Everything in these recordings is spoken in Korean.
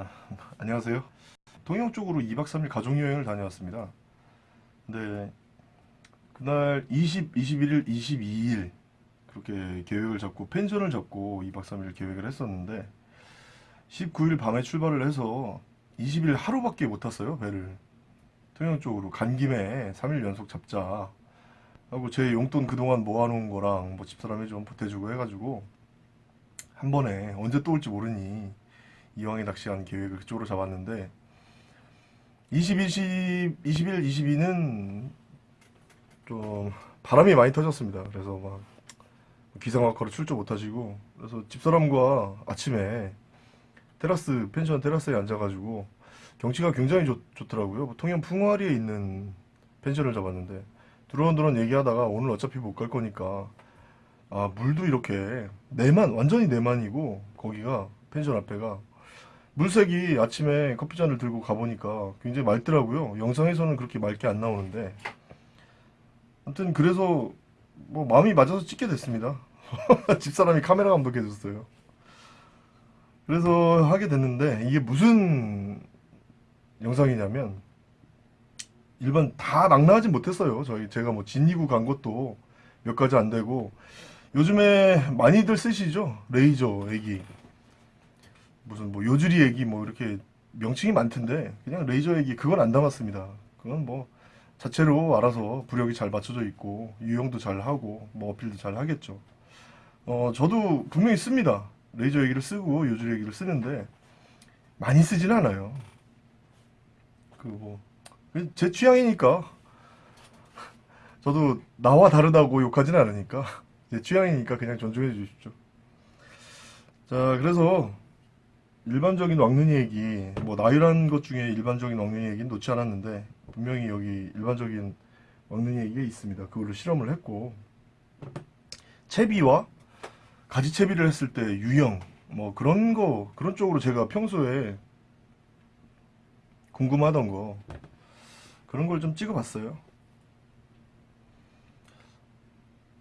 아, 안녕하세요. 동영 쪽으로 2박 3일 가족여행을 다녀왔습니다. 근데 그날 20, 21일, 22일 그렇게 계획을 잡고 펜션을 잡고 2박 3일 계획을 했었는데 19일 밤에 출발을 해서 20일 하루밖에 못 탔어요 배를 통영 쪽으로 간 김에 3일 연속 잡자 하고 제 용돈 그동안 모아놓은 거랑 뭐 집사람이 좀 보태주고 해가지고 한 번에 언제 또 올지 모르니 이왕에 낚시한 계획을 그쪽으로 잡았는데 20, 20, 21, 22는 좀 바람이 많이 터졌습니다. 그래서 막 기상학과로 출조 못하시고 그래서 집사람과 아침에 테라스 펜션 테라스에 앉아가지고 경치가 굉장히 좋, 좋더라고요. 통영 풍화리에 있는 펜션을 잡았는데 두런두런 얘기하다가 오늘 어차피 못 갈 거니까 아 물도 이렇게 내만 완전히 내만이고 거기가 펜션 앞에가 물색이 아침에 커피잔을 들고 가보니까 굉장히 맑더라고요. 영상에서는 그렇게 맑게 안 나오는데 아무튼 그래서 뭐 마음이 맞아서 찍게 됐습니다. 집사람이 카메라 감독해줬어요. 그래서 하게 됐는데 이게 무슨 영상이냐면 일반 다 낭낭하진 못했어요. 저희 제가 뭐 진이구 간 것도 몇 가지 안 되고 요즘에 많이들 쓰시죠 레이저 에기 무슨 뭐 요즈리 에기 뭐 이렇게 명칭이 많던데 그냥 레이저 에기 그건 안 담았습니다. 그건 뭐 자체로 알아서 부력이 잘 맞춰져 있고 유영도 잘 하고 뭐 어필도 잘 하겠죠. 어 저도 분명히 씁니다. 레이저 에기를 쓰고 요즈리 에기를 쓰는데 많이 쓰진 않아요. 그 뭐 제 취향이니까 저도 나와 다르다고 욕하진 않으니까 제 취향이니까 그냥 존중해 주십시오. 자 그래서 일반적인 왕눈이 얘기 뭐 나열한 것 중에 일반적인 왕눈이 얘기는 놓지 않았는데 분명히 여기 일반적인 왕눈이 얘기가 있습니다. 그걸로 실험을 했고 채비와 가지채비를 했을 때 유형 뭐 그런 거 그런 쪽으로 제가 평소에 궁금하던 거 그런 걸 좀 찍어봤어요.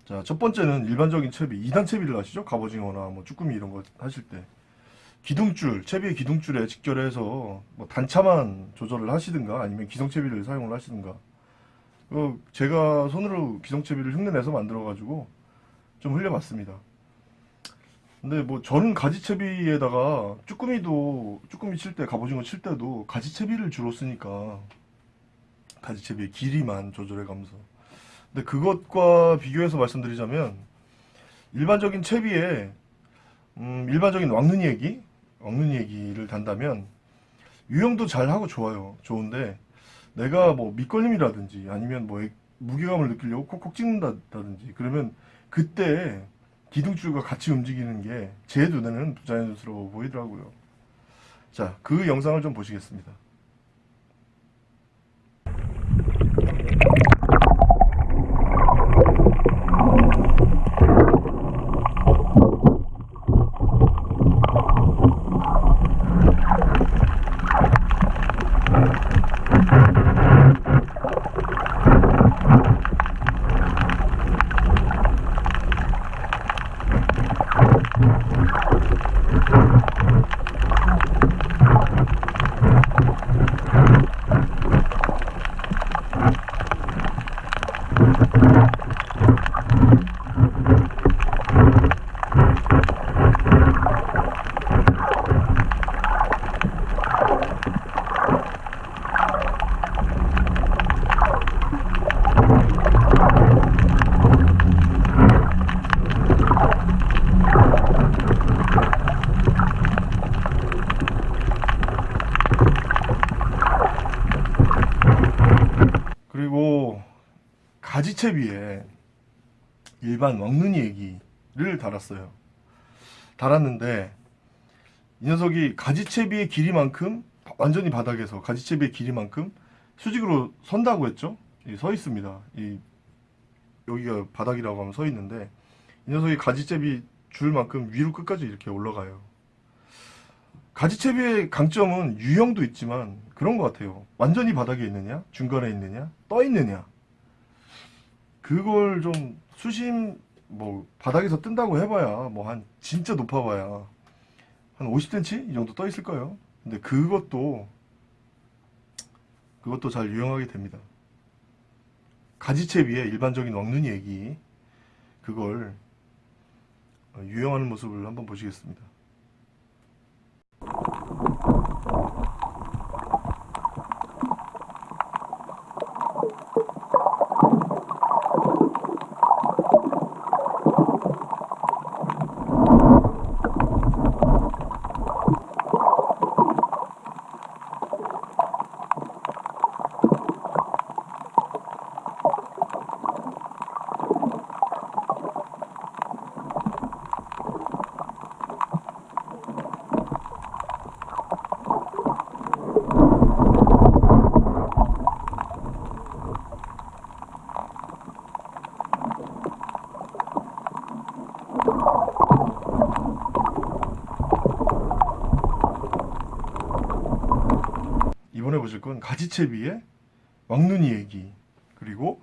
자, 첫 번째는 일반적인 채비, 2단 채비를 하시죠? 갑오징어나 뭐 쭈꾸미 이런 거 하실 때. 기둥줄, 채비의 기둥줄에 직결해서 뭐 단차만 조절을 하시든가 아니면 기성채비를 사용을 하시든가. 그 제가 손으로 기성채비를 흉내내서 만들어가지고 좀 흘려봤습니다. 근데 뭐 저는 가지채비에다가 쭈꾸미도 쭈꾸미 칠 때 갑오징어 칠 때도 가지채비를 주로 쓰니까 가지채비의 길이만 조절해가면서 근데 그것과 비교해서 말씀드리자면 일반적인 채비에 음, 일반적인 왕눈이 얘기 왕눈이 얘기를 단다면 유형도 잘하고 좋아요 좋은데 내가 뭐 밑걸림이라든지 아니면 뭐 무게감을 느끼려고 콕콕 찍는다든지 그러면 그때 기둥줄과 같이 움직이는 게 제 눈에는 부자연스러워 보이더라고요. 자, 그 영상을 좀 보시겠습니다. 그리고 가지채비에 일반 왕눈이 얘기를 달았어요. 달았는데 이 녀석이 가지채비의 길이만큼 완전히 바닥에서 가지채비의 길이만큼 수직으로 선다고 했죠. 서 있습니다. 이 여기가 바닥이라고 하면 서 있는데 이 녀석이 가지채비 줄만큼 위로 끝까지 이렇게 올라가요. 가지채비의 강점은 유형도 있지만 그런 것 같아요. 완전히 바닥에 있느냐, 중간에 있느냐, 떠 있느냐. 그걸 좀 수심 뭐 바닥에서 뜬다고 해봐야 뭐 한 진짜 높아봐야 한 50cm 이 정도 떠 있을 거예요. 근데 그것도 그것도 잘 유용하게 됩니다. 가지채 비에 일반적인 왁눈이 얘기 그걸 어, 유용하는 모습을 한번 보시겠습니다. 건 가지채비에 왕눈이 에기. 그리고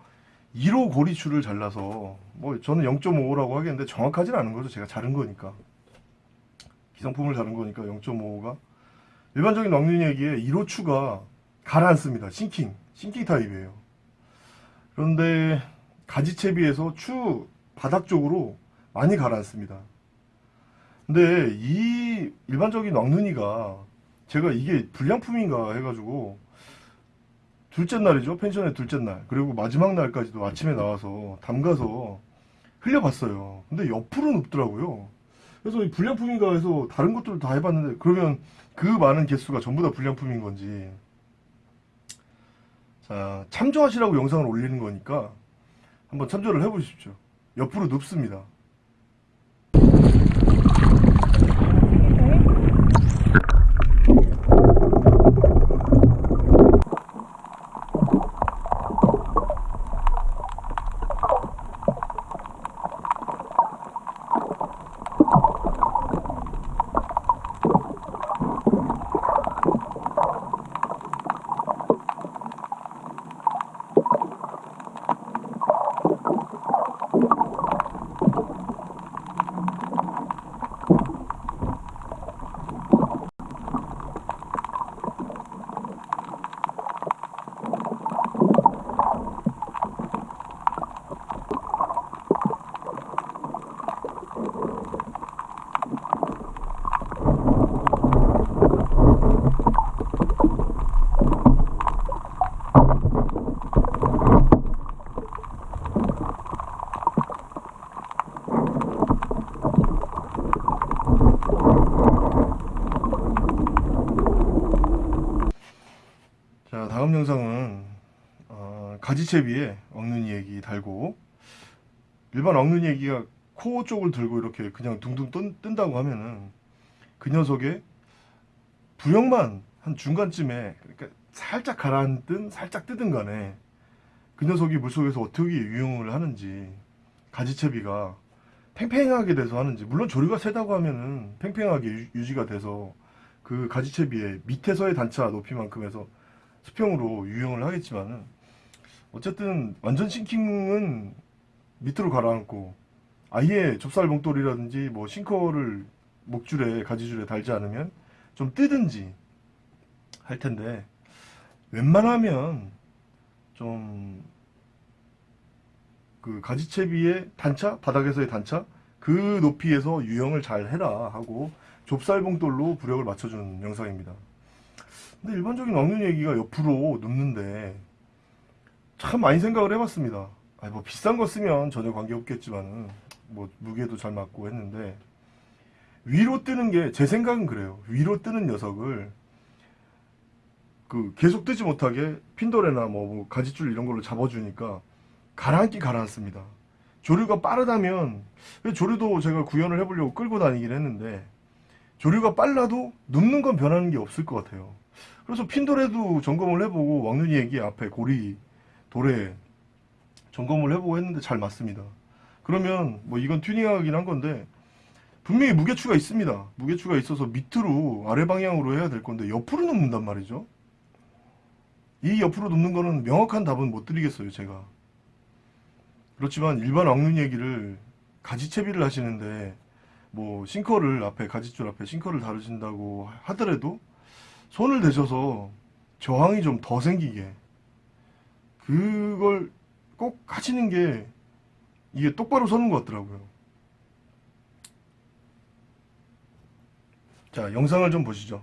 1호 고리추를 잘라서 뭐 저는 0.5라고 하겠는데 정확하진 않은 거죠. 제가 자른 거니까. 기성품을 자른 거니까 0.5가. 일반적인 왕눈이 에기에 1호 추가 가라앉습니다. sinking sinking 타입이에요. 그런데 가지채비에서 추 바닥 쪽으로 많이 가라앉습니다. 근데 이 일반적인 왕눈이가 제가 이게 불량품인가 해가지고 둘째 날이죠. 펜션의 둘째 날. 그리고 마지막 날까지도 아침에 나와서 담가서 흘려봤어요. 근데 옆으로 눕더라고요. 그래서 이 불량품인가 해서 다른 것들을 다 해봤는데 그러면 그 많은 개수가 전부 다 불량품인 건지. 자 참조하시라고 영상을 올리는 거니까 한번 참조를 해보십시오. 옆으로 눕습니다 자 다음 영상은 어, 가지채비에 엉눈이 얘기 달고 일반 엉눈이 얘기가 코 쪽을 들고 이렇게 그냥 둥둥 뜬, 뜬다고 하면은 그 녀석의 부형만 한 중간쯤에 그러니까 살짝 가라앉든 살짝 뜨든 간에 그 녀석이 물속에서 어떻게 유용을 하는지 가지채비가 팽팽하게 돼서 하는지 물론 조류가 세다고 하면은 팽팽하게 유- 유지가 돼서 그 가지채비의 밑에서의 단차 높이만큼 해서 수평으로 유용을 하겠지만은 어쨌든 완전 싱킹은 밑으로 가라앉고 아예 좁쌀 봉돌이라든지 뭐 싱커를 목줄에 가지줄에 달지 않으면 좀 뜨든지 할 텐데 웬만하면 좀 그 가지채비의 단차 바닥에서의 단차 그 높이에서 유형을 잘 해라 하고 좁쌀 봉돌로 부력을 맞춰주는 영상입니다. 근데 일반적인 왕눈 얘기가 옆으로 눕는데 참 많이 생각을 해봤습니다. 아니 뭐 비싼 거 쓰면 전혀 관계 없겠지만은 뭐 무게도 잘 맞고 했는데 위로 뜨는 게 제 생각은 그래요. 위로 뜨는 녀석을 그 계속 뜨지 못하게 핀도레나 뭐, 뭐 가지줄 이런 걸로 잡아주니까 가라앉기 가라앉습니다. 조류가 빠르다면 조류도 제가 구현을 해보려고 끌고 다니긴 했는데 조류가 빨라도 눕는 건 변하는 게 없을 것 같아요. 그래서 핀돌에도 점검을 해보고 왕눈이 얘기 앞에 고리 돌에 점검을 해보고 했는데 잘 맞습니다. 그러면 뭐 이건 튜닝하긴 한 건데 분명히 무게추가 있습니다. 무게추가 있어서 밑으로 아래 방향으로 해야 될 건데 옆으로 눕는단 말이죠. 이 옆으로 눕는 거는 명확한 답은 못 드리겠어요, 제가. 그렇지만 일반 왕눈 얘기를 가지채비를 하시는데 뭐 싱커를 앞에 가지줄 앞에 싱커를 다루신다고 하더라도 손을 대셔서 저항이 좀 더 생기게 그걸 꼭 하시는 게 이게 똑바로 서는 것 같더라고요. 자, 영상을 좀 보시죠.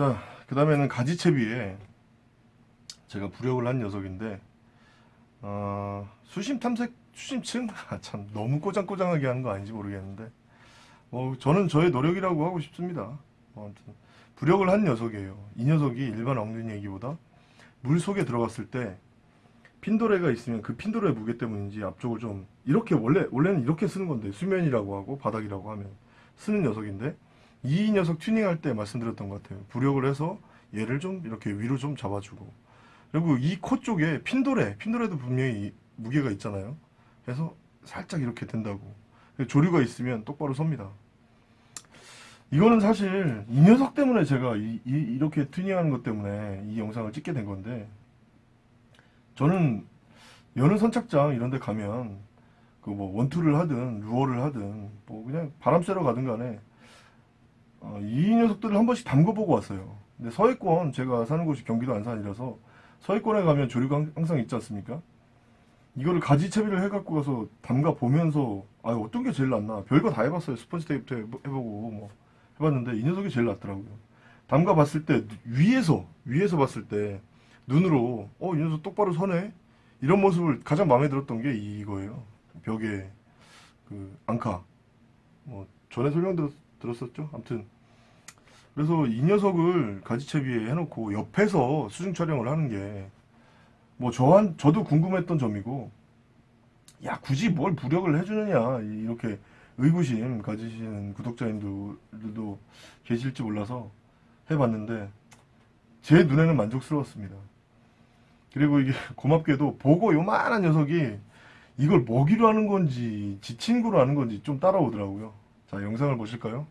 자, 그 다음에는 가지채비에 제가 부력을 한 녀석인데, 어, 수심 탐색, 수심층? 아, 참, 너무 꼬장꼬장하게 하는 거 아닌지 모르겠는데, 뭐, 저는 저의 노력이라고 하고 싶습니다. 뭐, 아무튼, 부력을 한 녀석이에요. 이 녀석이 일반 엉덩이 얘기보다 물 속에 들어갔을 때, 핀도레가 있으면 그 핀도레 무게 때문인지 앞쪽을 좀, 이렇게, 원래, 원래는 이렇게 쓰는 건데, 수면이라고 하고, 바닥이라고 하면 쓰는 녀석인데, 이 녀석 튜닝할 때 말씀드렸던 것 같아요. 부력을 해서 얘를 좀 이렇게 위로 좀 잡아주고 그리고 이 코 쪽에 핀도레, 핀도레도 분명히 이 무게가 있잖아요. 그래서 살짝 이렇게 된다고. 조류가 있으면 똑바로 섭니다. 이거는 사실 이 녀석 때문에 제가 이, 이, 렇게 튜닝하는 것 때문에 이 영상을 찍게 된 건데 저는 여느 선착장 이런 데 가면 그 뭐 원투를 하든 루어를 하든 뭐 그냥 바람 쐬러 가든 간에 어, 이 녀석들을 한 번씩 담궈보고 왔어요. 근데 서해권 제가 사는 곳이 경기도 안산이라서 서해권에 가면 조류가 항상 있지 않습니까? 이거를 가지채비를 해갖고 가서 담가 보면서 아 어떤 게 제일 낫나 별거 다 해봤어요. 스펀지 테이프도 해보- 해보고 뭐 해봤는데 이 녀석이 제일 낫더라고요. 담가 봤을 때 위에서 위에서 봤을 때 눈으로 어 이 녀석 똑바로 서네 이런 모습을 가장 마음에 들었던 게 이거예요. 벽에 그 앙카 뭐 전에 설명 들었, 들었었죠. 아무튼 그래서 이 녀석을 가지채비에 해놓고 옆에서 수중 촬영을 하는 게 뭐 저한 저도 궁금했던 점이고 야 굳이 뭘 부력을 해주느냐 이렇게 의구심 가지시는 구독자님들도 계실지 몰라서 해봤는데 제 눈에는 만족스러웠습니다. 그리고 이게 고맙게도 보고 요만한 녀석이 이걸 먹이로 하는 건지 지 친구로 하는 건지 좀 따라오더라고요. 자 영상을 보실까요?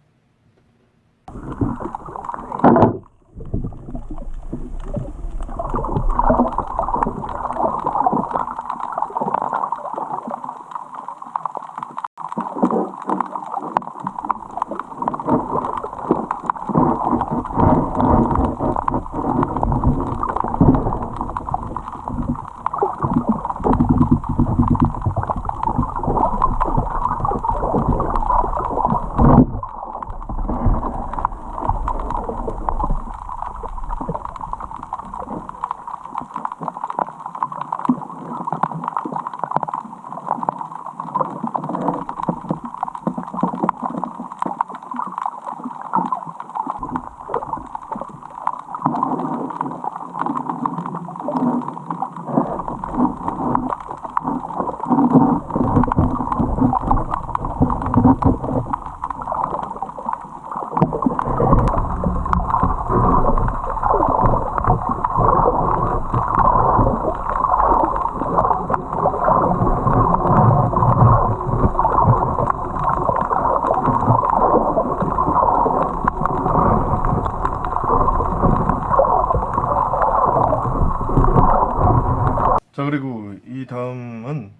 자 그리고 이 다음은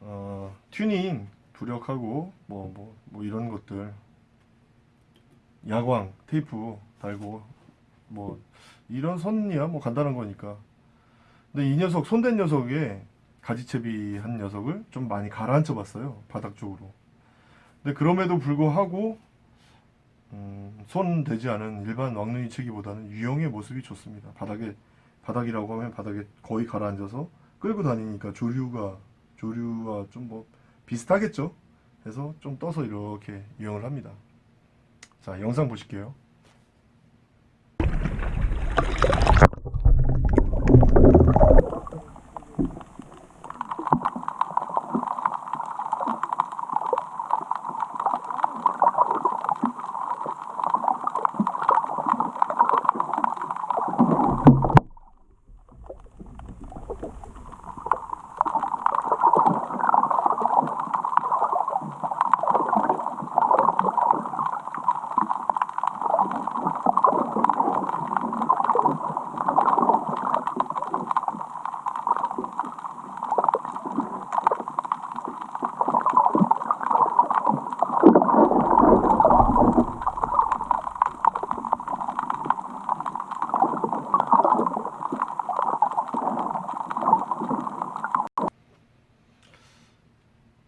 어, 튜닝 부력하고 뭐뭐 뭐 이런 것들. 야광 테이프 달고 뭐 이런 선이야 뭐 간단한 거니까. 근데 이 녀석 손댄 녀석에 가지채비 한 녀석을 좀 많이 가라앉혀 봤어요 바닥 쪽으로. 근데 그럼에도 불구하고 음, 손 대지 않은 일반 왕눈이 채기보다는 유형의 모습이 좋습니다. 바닥에 바닥이라고 하면 바닥에 거의 가라앉아서 끌고 다니니까 조류가 조류와 좀 뭐 비슷하겠죠. 그래서 좀 떠서 이렇게 유형을 합니다. 자 영상 보실게요.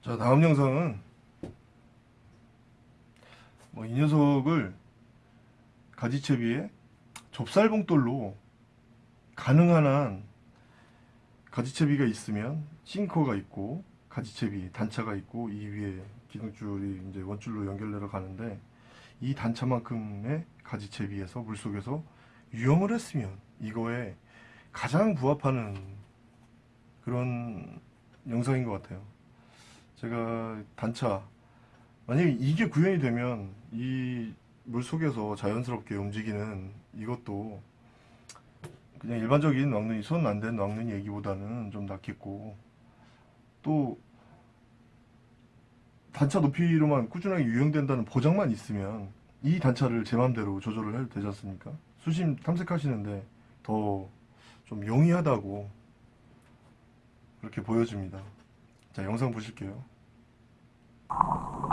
자 다음 영상은 뭐 이 녀석을 가지채비에 좁쌀봉돌로 가능한 한 가지채비가 있으면 싱커가 있고 가지채비 단차가 있고 이 위에 기둥줄이 이제 원줄로 연결되어 가는데 이 단차만큼의 가지채비에서 물속에서 유영을 했으면 이거에 가장 부합하는 그런 영상인 것 같아요. 제가 단차 만약에 이게 구현이 되면 이 물속에서 자연스럽게 움직이는 이것도 그냥 일반적인 왕눈이 손 안 된 왕눈이 얘기보다는 좀 낫겠고 또 단차 높이로만 꾸준하게 유형된다는 보장만 있으면 이 단차를 제 맘대로 조절을 해도 되지 않습니까? 수심 탐색하시는데 더 좀 용이하다고 그렇게 보여집니다. 자 영상 보실게요. Thank you.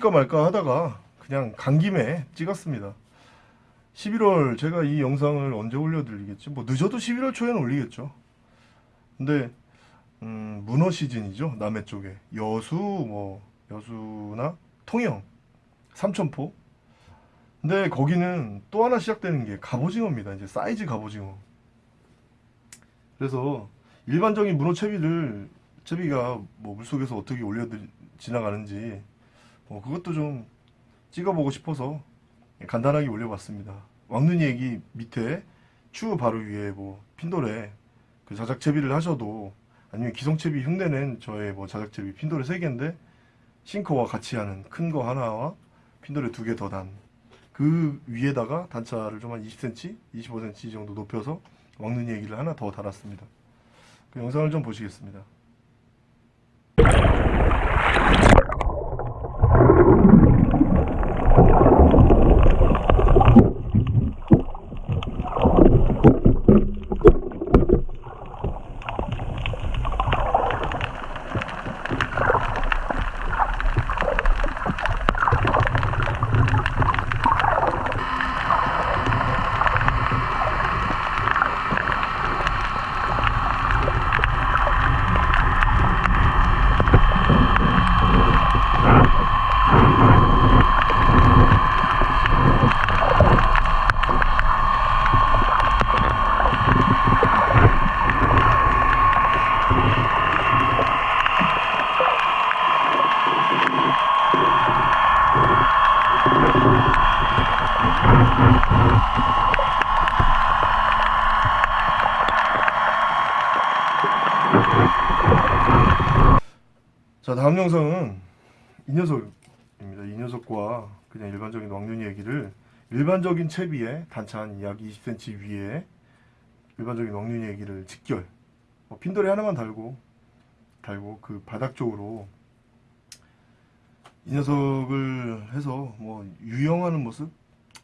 찍을까 말까 하다가 그냥 간 김에 찍었습니다. 11월 제가 이 영상을 언제 올려드리겠지? 뭐 늦어도 11월 초에는 올리겠죠. 근데 음, 문어 시즌이죠 남해 쪽에 여수 뭐 여수나 통영 삼천포. 근데 거기는 또 하나 시작되는 게 갑오징어입니다. 이제 사이즈 갑오징어. 그래서 일반적인 문어 채비를 채비가 뭐 물속에서 어떻게 올려 지나가는지 뭐 그것도 좀 찍어보고 싶어서 간단하게 올려봤습니다. 왕눈이 얘기 밑에 추 바로 위에 뭐 핀돌에 그 자작채비를 하셔도 아니면 기성채비 흉내낸 저의 뭐 자작채비 핀돌에 3개인데 싱커와 같이 하는 큰 거 하나와 핀돌에 두 개 더 단 그 위에다가 단차를 좀 한 20cm, 25cm 정도 높여서 왕눈이 얘기를 하나 더 달았습니다. 그 영상을 좀 보시겠습니다. 일반적인 채비에 단차 한 약 20cm 위에 일반적인 얘기를 직결 뭐 핀돌이 하나만 달고 달고 그 바닥 쪽으로 이 녀석을 해서 뭐 유영하는 모습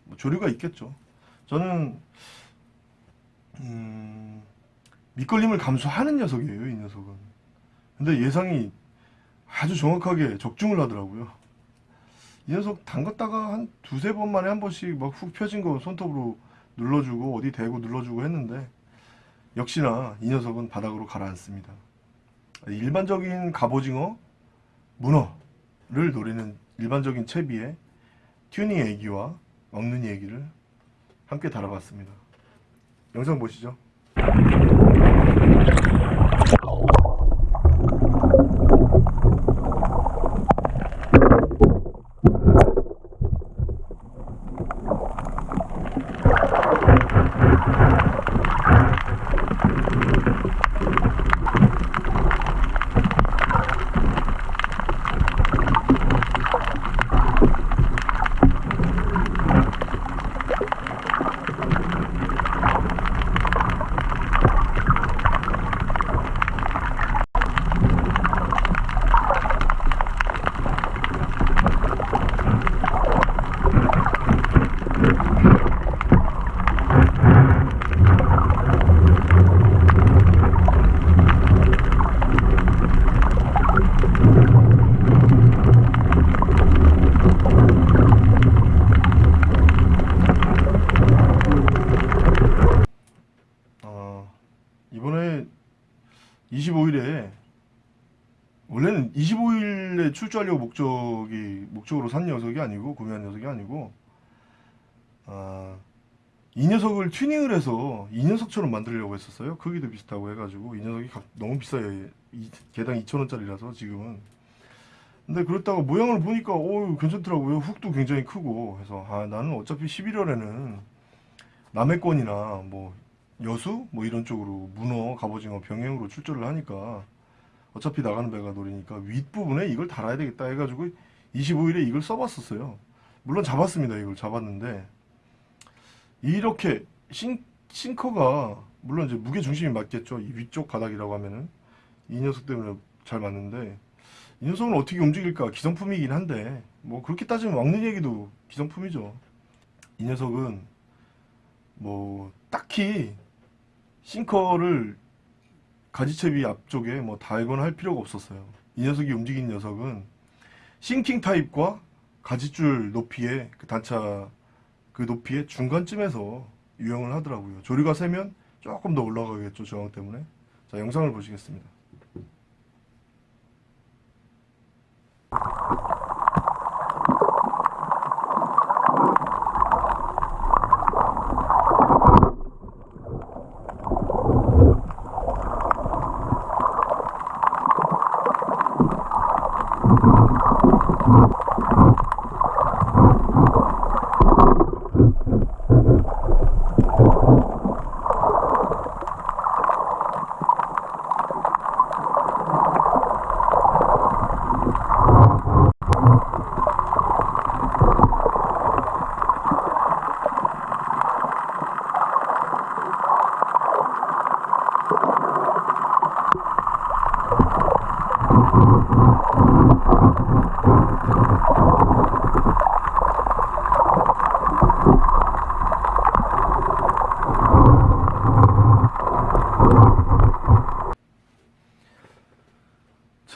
뭐 조류가 있겠죠. 저는 음, 밑걸림을 감수하는 녀석이에요, 이 녀석은. 근데 예상이 아주 정확하게 적중을 하더라고요. 이 녀석 담갔다가 한 두세 번 만에 한 번씩 막 훅 펴진 거 손톱으로 눌러주고 어디 대고 눌러주고 했는데 역시나 이 녀석은 바닥으로 가라앉습니다. 일반적인 갑오징어, 문어를 노리는 일반적인 채비에 튜닝 애기와 먹는 애기를 함께 다뤄봤습니다. 영상 보시죠. 어, 이번에 25일에 원래는 25일에 출조하려고 목적이 목적으로 산 녀석이 아니고 구매한 녀석이 아니고 아, 이 녀석을 튜닝을 해서 이 녀석처럼 만들려고 했었어요. 크기도 비슷하고 해가지고 이 녀석이 각- 너무 비싸요. 이- 개당 2,000원짜리라서 지금은. 근데 그렇다가 모양을 보니까 오 괜찮더라고요. 훅도 굉장히 크고 해서 아 나는 어차피 11월에는 남해권이나 뭐 여수 뭐 이런 쪽으로 문어, 갑오징어 병행으로 출조를 하니까 어차피 나가는 배가 노리니까 윗부분에 이걸 달아야 되겠다 해가지고 25일에 이걸 써봤었어요. 물론 잡았습니다. 이걸 잡았는데 이렇게 싱, 싱커가 물론 이제 무게 중심이 맞겠죠. 이 위쪽 바닥이라고 하면은 이 녀석 때문에 잘 맞는데 이 녀석은 어떻게 움직일까 기성품이긴 한데 뭐 그렇게 따지면 왕눈 얘기도 기성품이죠. 이 녀석은 뭐 딱히 sinker를 가지채비 앞쪽에 뭐 달거나 할 필요가 없었어요. 이 녀석이 움직인 녀석은 sinking 타입과 가지줄 높이의 그 단차 그 높이의 중간쯤에서 유영을 하더라고요. 조류가 세면 조금 더 올라가겠죠. 저항 때문에. 자, 영상을 보시겠습니다.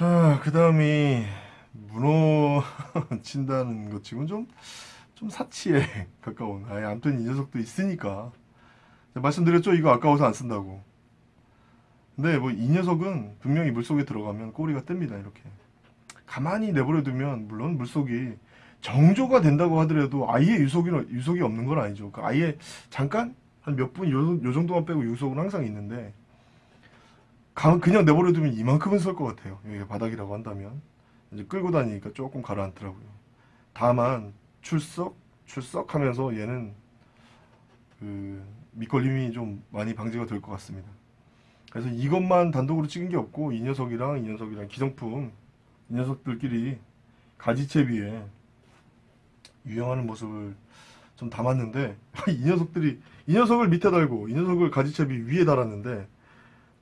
자, 그 다음이 문어 치고는 좀, 좀 사치에 가까운. 아예 아무튼 이 녀석도 있으니까. 말씀드렸죠? 이거 아까워서 안 쓴다고. 근데 뭐 이 녀석은 분명히 물속에 들어가면 꼬리가 뜹니다. 이렇게. 가만히 내버려 두면 물론 물속이 정조가 된다고 하더라도 아예 유속이, 유속이 없는 건 아니죠. 그 아예 잠깐 한 몇분 요, 요 정도만 빼고 유속은 항상 있는데 가- 그냥 내버려 두면 이만큼은 설 것 같아요. 여기가 바닥이라고 한다면 이제 끌고 다니니까 조금 가라앉더라고요. 다만 출석 출석 하면서 얘는 그 밑걸림이 좀 많이 방지가 될 것 같습니다. 그래서 이것만 단독으로 찍은 게 없고 이 녀석이랑 이 녀석이랑 기성품 이 녀석들끼리 가지채비에 유영하는 모습을 좀 담았는데 이 녀석들이 이 녀석을 밑에 달고 이 녀석을 가지채비 위에 달았는데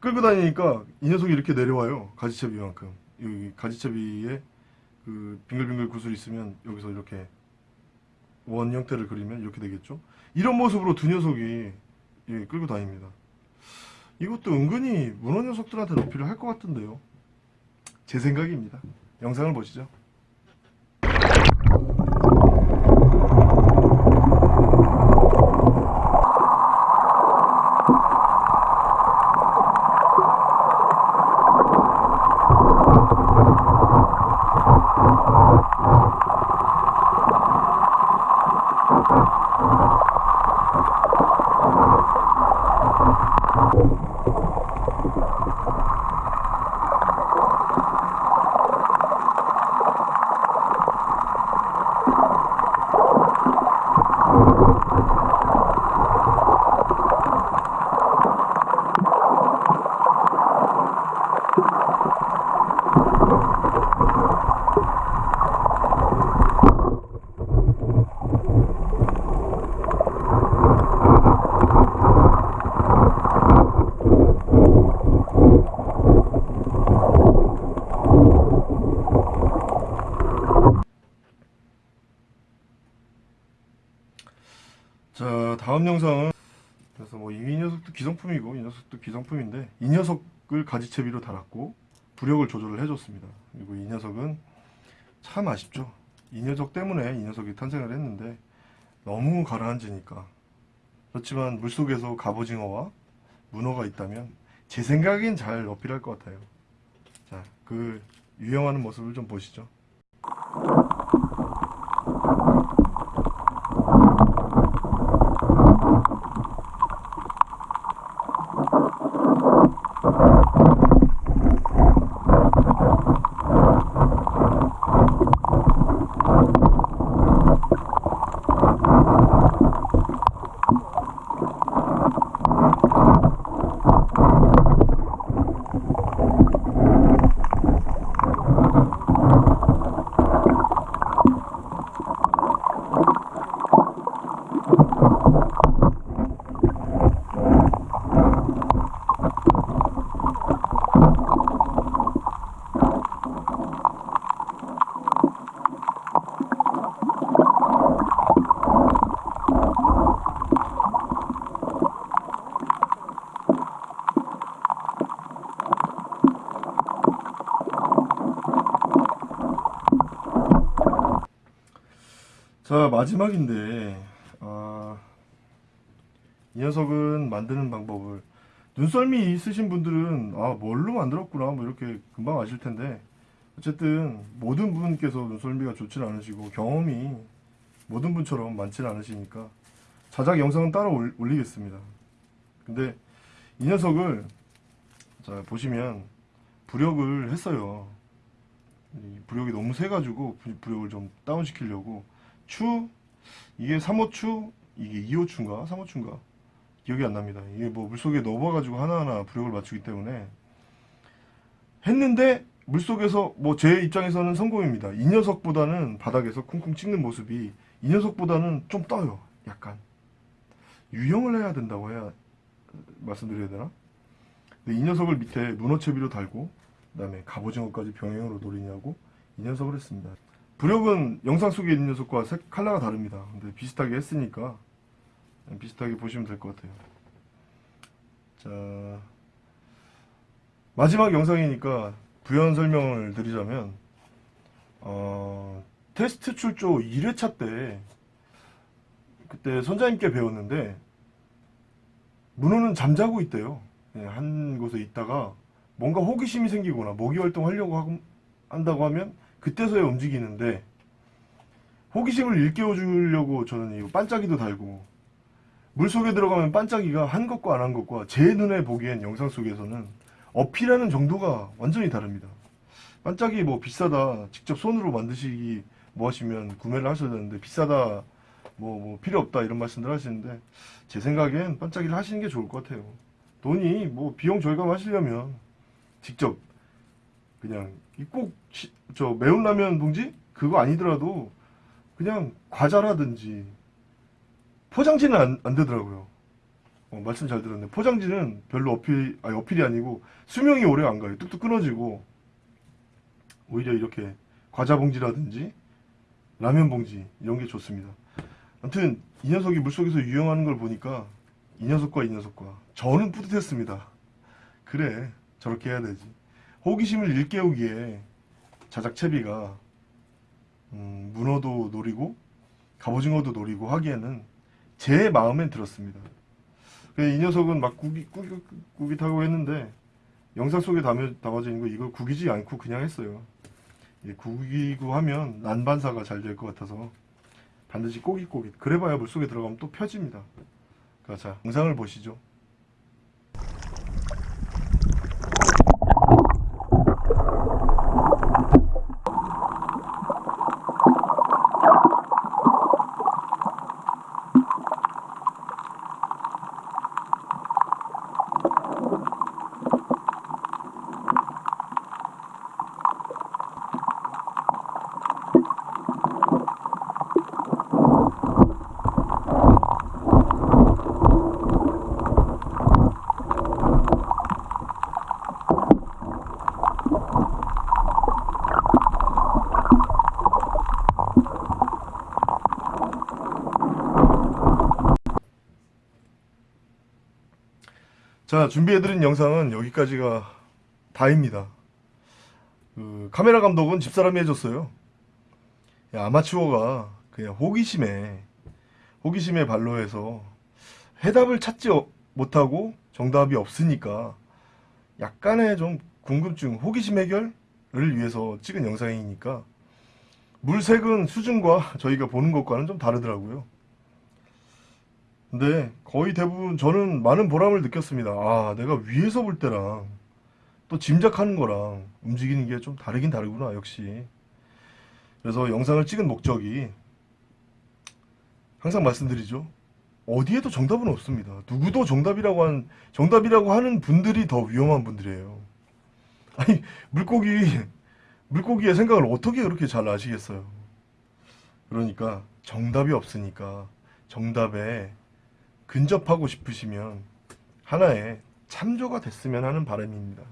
끌고 다니니까 이 녀석이 이렇게 내려와요 가지채비만큼 여기 가지채비에 그 빙글빙글 구슬 있으면 여기서 이렇게 원 형태를 그리면 이렇게 되겠죠? 이런 모습으로 두 녀석이 예, 끌고 다닙니다. 이것도 은근히 문어 녀석들한테 어필을 할 것 같은데요. 제 생각입니다. 영상을 보시죠 자 다음 영상은 그래서 뭐 이 녀석도 기성품이고 이 녀석도 기성품인데 이 녀석을 가지채비로 달았고 부력을 조절을 해줬습니다. 그리고 이 녀석은 참 아쉽죠. 이 녀석 때문에 이 녀석이 탄생을 했는데 너무 가라앉으니까. 그렇지만 물속에서 갑오징어와 문어가 있다면 제 생각엔 잘 어필할 것 같아요. 자 그 유영하는 모습을 좀 보시죠 자 마지막인데 아, 이 녀석은 만드는 방법을. 눈썰미 있으신 분들은 아 뭘로 만들었구나 뭐 이렇게 금방 아실 텐데. 어쨌든 모든 분께서 눈썰미가 좋지 않으시고 경험이 모든 분처럼 많지는 않으시니까 자작 영상은 따로 올- 올리겠습니다. 근데 이 녀석을 자 보시면 부력을 했어요. 이 부력이 너무 세가지고 부- 부력을 좀 다운시키려고 추 이게 3호추 이게 2호추인가? 3호추인가? 기억이 안 납니다. 이게 뭐 물속에 넣어가지고 하나하나 부력을 맞추기 때문에. 했는데 물속에서 뭐 제 입장에서는 성공입니다. 이 녀석보다는 바닥에서 쿵쿵 찍는 모습이 이 녀석보다는 좀 떠요. 약간. 유형을 해야 된다고 해야 말씀드려야 되나? 근데 이 녀석을 밑에 문어채비로 달고 그 다음에 갑오징어까지 병행으로 노리냐고 이 녀석을 했습니다 부력은 영상 속에 있는 녀석과 색, 컬러가 다릅니다. 근데 비슷하게 했으니까 비슷하게 보시면 될 것 같아요. 자 마지막 영상이니까 부연 설명을 드리자면 어, 테스트 출조 1회차 때 그때 선장님께 배웠는데 문어는 잠자고 있대요. 예, 한 곳에 있다가 뭔가 호기심이 생기거나 모기 활동하려고 한다고 하면 그때서야 움직이는데 호기심을 일깨워 주려고 저는 이 반짝이도 달고 물속에 들어가면 반짝이가 한 것과 안 한 것과 제 눈에 보기엔 영상 속에서는 어필하는 정도가 완전히 다릅니다. 반짝이 뭐 비싸다 직접 손으로 만드시기 뭐 하시면 구매를 하셔야 되는데 비싸다 뭐, 뭐 필요 없다 이런 말씀들 하시는데 제 생각엔 반짝이를 하시는 게 좋을 것 같아요. 돈이 뭐 비용 절감하시려면 직접 그냥 꼭 저 매운 라면 봉지 그거 아니더라도 그냥 과자라든지 포장지는 안, 안 되더라고요. 어, 말씀 잘 들었네. 포장지는 별로 어필 아니 어필이 아니고 수명이 오래 안 가요. 뚝뚝 끊어지고 오히려 이렇게 과자 봉지라든지 라면 봉지 이런 게 좋습니다. 아무튼 이 녀석이 물속에서 유영하는 걸 보니까 이 녀석과 이 녀석과 저는 뿌듯했습니다. 그래 저렇게 해야 되지. 호기심을 일깨우기에 자작채비가 음, 문어도 노리고 갑오징어도 노리고 하기에는 제 마음엔 들었습니다. 이 녀석은 막 구기 구기 구깃하고 했는데 영상 속에 담여, 담아져 있는 거 이걸 구기지 않고 그냥 했어요. 예, 구기고 하면 난반사가 잘 될 것 같아서 반드시 꼬깃꼬깃 그래봐야 물속에 들어가면 또 펴집니다. 자, 자 영상을 보시죠. 자, 준비해드린 영상은 여기까지가 다입니다. 그 카메라 감독은 집사람이 해줬어요. 야, 아마추어가 그냥 호기심에 호기심에 발로 해서 해답을 찾지 어- 못하고 정답이 없으니까 약간의 좀 궁금증, 호기심 해결을 위해서 찍은 영상이니까 물색은 수준과 저희가 보는 것과는 좀 다르더라고요. 근데 거의 대부분 저는 많은 보람을 느꼈습니다. 아, 내가 위에서 볼 때랑 또 짐작하는 거랑 움직이는 게 좀 다르긴 다르구나, 역시. 그래서 영상을 찍은 목적이 항상 말씀드리죠. 어디에도 정답은 없습니다. 누구도 정답이라고 하는, 정답이라고 하는 분들이 더 위험한 분들이에요. 아니, 물고기, 물고기의 생각을 어떻게 그렇게 잘 아시겠어요? 그러니까 정답이 없으니까 정답에 근접하고 싶으시면 하나의 참조가 됐으면 하는 바람입니다.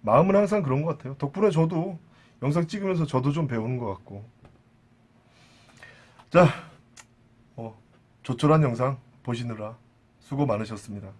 마음은 항상 그런 것 같아요. 덕분에 저도 영상 찍으면서 저도 좀 배우는 것 같고. 자, 어, 조촐한 영상 보시느라 수고 많으셨습니다.